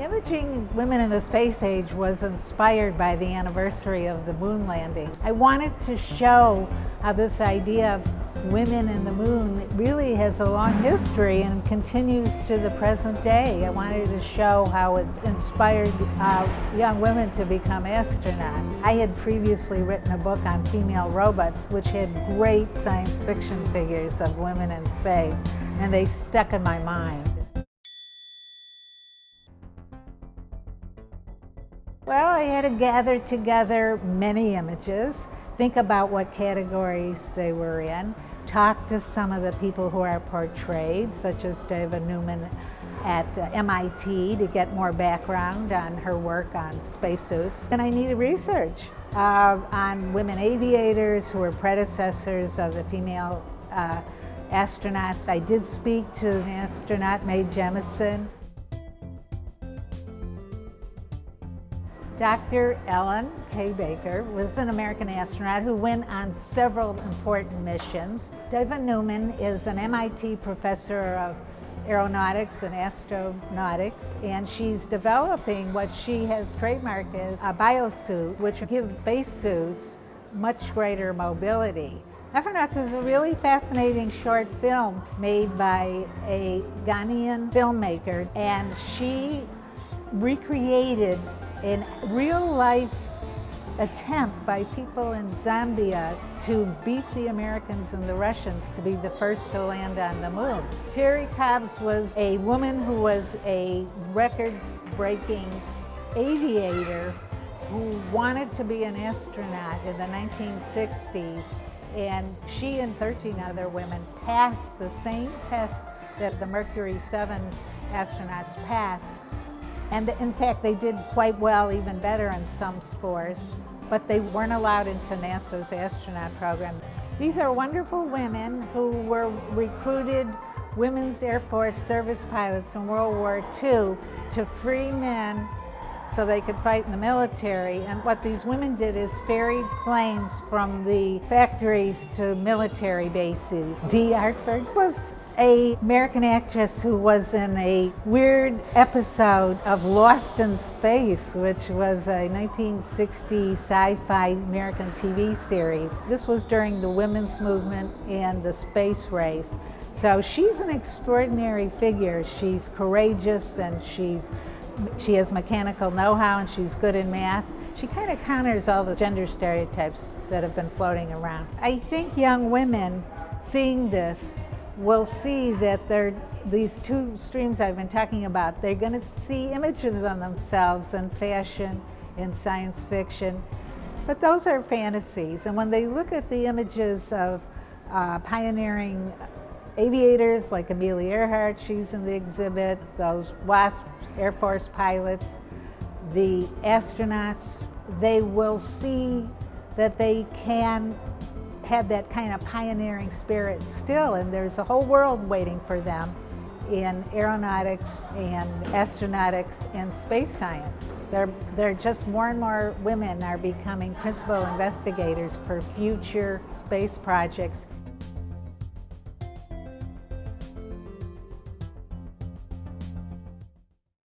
Imaging Women in the Space Age was inspired by the anniversary of the moon landing. I wanted to show how this idea of women in the moon really has a long history and continues to the present day. I wanted to show how it inspired uh, young women to become astronauts. I had previously written a book on female robots which had great science fiction figures of women in space and they stuck in my mind. Well, I had to gather together many images, think about what categories they were in, talk to some of the people who are portrayed, such as Dava Newman at uh, MIT to get more background on her work on spacesuits. And I needed research uh, on women aviators who were predecessors of the female uh, astronauts. I did speak to an astronaut, Mae Jemison, Dr. Ellen K. Baker was an American astronaut who went on several important missions. Dava Newman is an MIT professor of aeronautics and astronautics, and she's developing what she has trademarked as a biosuit, which give spacesuits much greater mobility. Afronauts is a really fascinating short film made by a Ghanaian filmmaker, and she recreated in real life attempt by people in Zambia to beat the Americans and the Russians to be the first to land on the moon. Jerrie Cobbs was a woman who was a records-breaking aviator who wanted to be an astronaut in the 1960s and she and 13 other women passed the same test that the Mercury 7 astronauts passed and in fact, they did quite well, even better in some scores, but they weren't allowed into NASA's astronaut program. These are wonderful women who were recruited Women's Air Force service pilots in World War II to free men so they could fight in the military. And what these women did is ferried planes from the factories to military bases. Dee Hartford was a American actress who was in a weird episode of Lost in Space, which was a 1960 sci-fi American TV series. This was during the women's movement and the space race. So she's an extraordinary figure. She's courageous and she's she has mechanical know-how and she's good in math. She kind of counters all the gender stereotypes that have been floating around. I think young women seeing this will see that they're, these two streams I've been talking about, they're going to see images of themselves in fashion, in science fiction, but those are fantasies. And when they look at the images of uh, pioneering aviators like Amelia Earhart, she's in the exhibit, those WASP Air Force pilots, the astronauts, they will see that they can have that kind of pioneering spirit still, and there's a whole world waiting for them in aeronautics and astronautics and space science. There, there are just more and more women are becoming principal investigators for future space projects